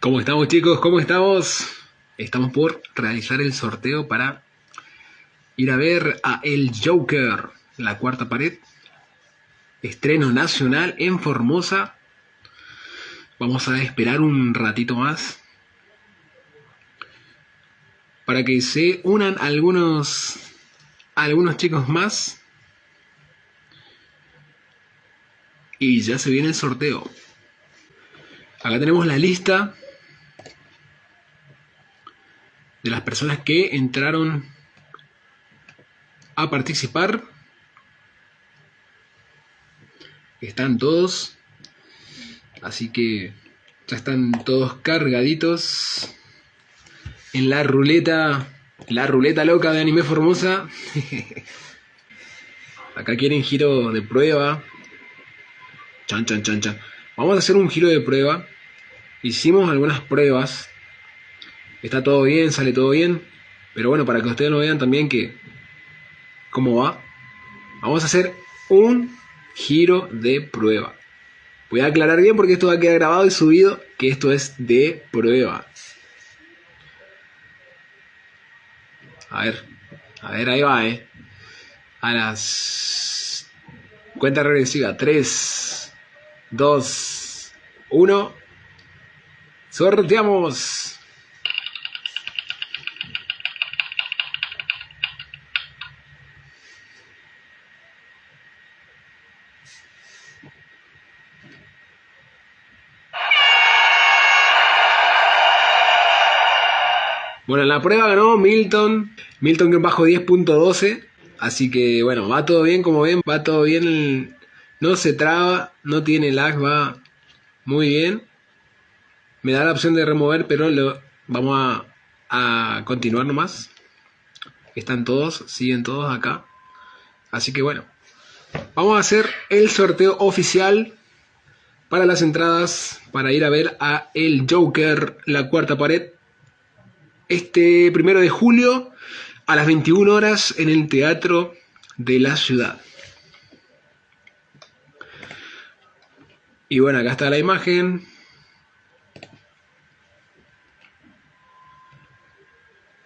¿Cómo estamos chicos? ¿Cómo estamos? Estamos por realizar el sorteo para ir a ver a El Joker, la cuarta pared. Estreno nacional en Formosa. Vamos a esperar un ratito más para que se unan algunos algunos chicos más. Y ya se viene el sorteo. Acá tenemos la lista de las personas que entraron a participar. Están todos. Así que ya están todos cargaditos en la ruleta, la ruleta loca de Anime Formosa. Acá quieren giro de prueba. Chan, chan, chan, chan. Vamos a hacer un giro de prueba. Hicimos algunas pruebas está todo bien, sale todo bien, pero bueno, para que ustedes lo vean también que cómo va, vamos a hacer un giro de prueba. Voy a aclarar bien porque esto va a quedar grabado y subido que esto es de prueba. A ver, a ver, ahí va, eh. A las cuenta regresiva, 3, 2, 1. Sorteamos. Bueno, en la prueba ganó Milton, Milton que bajo 10.12, así que bueno, va todo bien, como ven, va todo bien, no se traba, no tiene lag, va muy bien. Me da la opción de remover, pero lo, vamos a, a continuar nomás. Están todos, siguen todos acá. Así que bueno, vamos a hacer el sorteo oficial para las entradas para ir a ver a El Joker, la cuarta pared este primero de julio a las 21 horas en el Teatro de la Ciudad. Y bueno, acá está la imagen.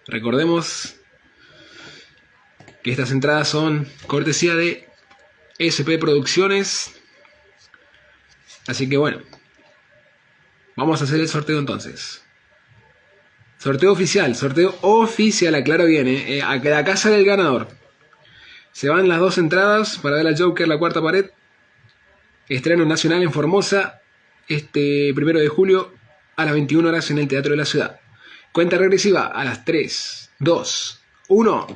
Recordemos que estas entradas son cortesía de SP Producciones. Así que bueno, vamos a hacer el sorteo entonces. Sorteo oficial, sorteo oficial, aclaro bien, eh, a la casa del ganador. Se van las dos entradas para ver a Joker, la cuarta pared. Estreno nacional en Formosa, este primero de julio a las 21 horas en el Teatro de la Ciudad. Cuenta regresiva a las 3, 2, 1.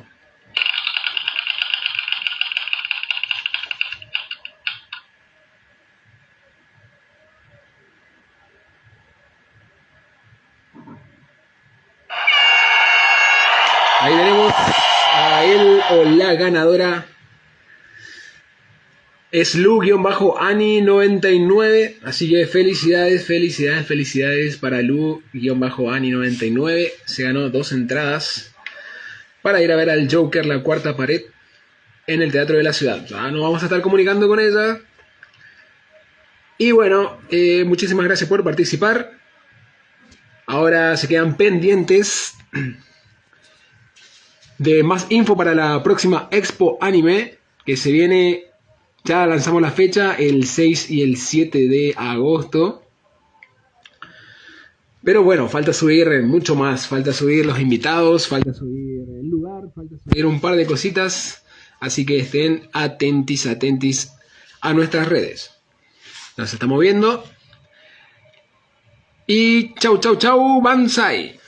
Ahí tenemos a él o la ganadora. Es Lu-Ani99. Así que felicidades, felicidades, felicidades para Lu-Ani99. Se ganó dos entradas para ir a ver al Joker, la cuarta pared, en el Teatro de la Ciudad. Ya nos vamos a estar comunicando con ella. Y bueno, eh, muchísimas gracias por participar. Ahora se quedan pendientes de más info para la próxima Expo Anime, que se viene, ya lanzamos la fecha, el 6 y el 7 de agosto. Pero bueno, falta subir mucho más, falta subir los invitados, falta subir el lugar, falta subir un par de cositas, así que estén atentis, atentis a nuestras redes. Nos estamos viendo. Y chau, chau, chau, Bansai.